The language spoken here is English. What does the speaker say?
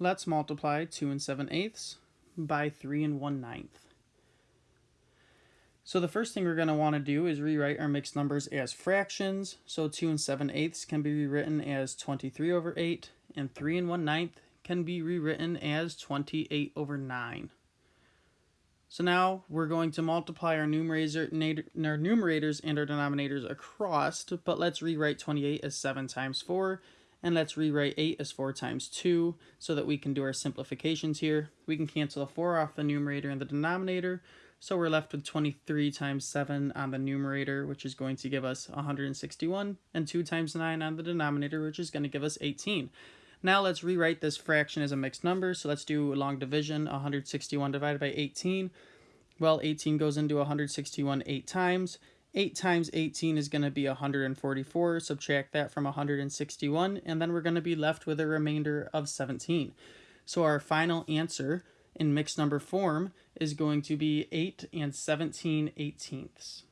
let's multiply 2 and 7 eighths by 3 and 1 ninth. So the first thing we're going to want to do is rewrite our mixed numbers as fractions. So 2 and 7 eighths can be rewritten as 23 over 8, and 3 and 1 ninth can be rewritten as 28 over 9. So now we're going to multiply our, numerator, our numerators and our denominators across, but let's rewrite 28 as 7 times 4, and let's rewrite 8 as 4 times 2, so that we can do our simplifications here. We can cancel a 4 off the numerator and the denominator, so we're left with 23 times 7 on the numerator, which is going to give us 161, and 2 times 9 on the denominator, which is going to give us 18. Now let's rewrite this fraction as a mixed number. So let's do a long division, 161 divided by 18. Well, 18 goes into 161 eight times. 8 times 18 is going to be 144. Subtract that from 161, and then we're going to be left with a remainder of 17. So our final answer in mixed number form is going to be 8 and 17 eighteenths.